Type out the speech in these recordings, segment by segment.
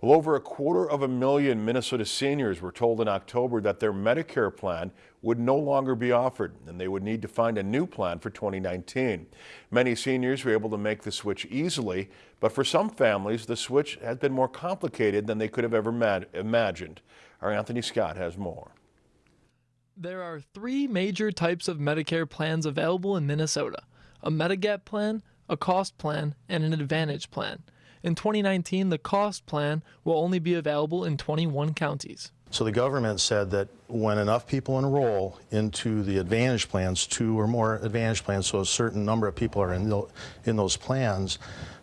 Well, over a quarter of a million Minnesota seniors were told in October that their Medicare plan would no longer be offered and they would need to find a new plan for 2019. Many seniors were able to make the switch easily, but for some families, the switch has been more complicated than they could have ever imagined. Our Anthony Scott has more. There are three major types of Medicare plans available in Minnesota a Medigap plan, a cost plan, and an Advantage plan. In 2019, the cost plan will only be available in 21 counties. So the government said that when enough people enroll into the Advantage plans, two or more Advantage plans, so a certain number of people are in, the, in those plans,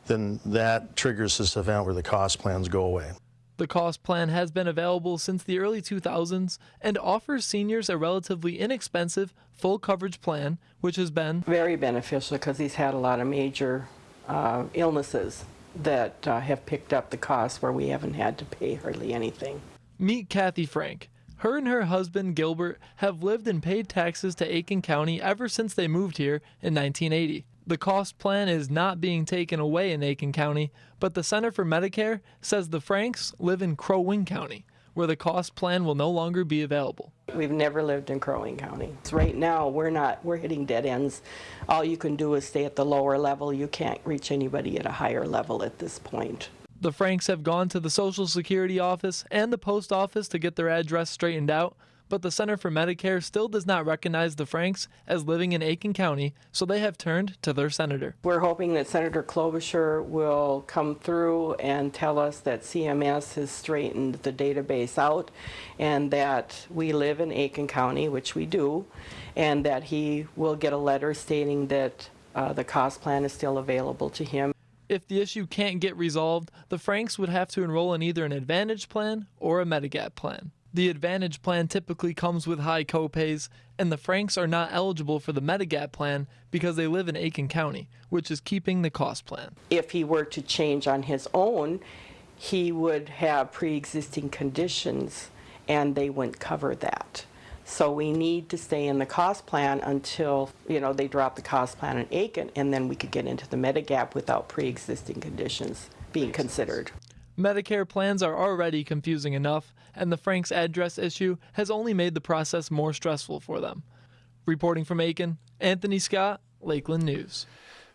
then that triggers this event where the cost plans go away. The cost plan has been available since the early 2000s and offers seniors a relatively inexpensive full coverage plan, which has been very beneficial because he's had a lot of major uh, illnesses that uh, have picked up the cost where we haven't had to pay hardly anything. Meet Kathy Frank. Her and her husband Gilbert have lived and paid taxes to Aitkin County ever since they moved here in 1980. The cost plan is not being taken away in Aitkin County, but the Center for Medicare says the Franks live in Crow Wing County, where the cost plan will no longer be available. We've never lived in Crow Wing County. Right now, we're not, we're hitting dead ends. All you can do is stay at the lower level. You can't reach anybody at a higher level at this point. The Franks have gone to the Social Security office and the post office to get their address straightened out, but the Center for Medicare still does not recognize the Franks as living in Aitkin County, so they have turned to their senator. We're hoping that Senator Klobuchar will come through and tell us that CMS has straightened the database out and that we live in Aitkin County, which we do, and that he will get a letter stating that uh, the cost plan is still available to him. If the issue can't get resolved, the Franks would have to enroll in either an Advantage plan or a Medigap plan. The Advantage plan typically comes with high copays, and the Franks are not eligible for the Medigap plan because they live in Aitkin County, which is keeping the cost plan. If he were to change on his own, he would have pre-existing conditions and they wouldn't cover that. So we need to stay in the cost plan until, you know, they drop the cost plan in Aitkin and then we could get into the Medigap without pre-existing conditions being considered. Medicare plans are already confusing enough, and the Frank's address issue has only made the process more stressful for them. Reporting from Aitkin, Anthony Scott, Lakeland News.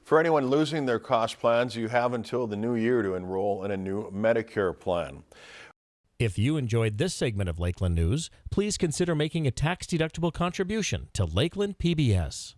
For anyone losing their cost plans, you have until the new year to enroll in a new Medicare plan. If you enjoyed this segment of Lakeland News, please consider making a tax-deductible contribution to Lakeland PBS.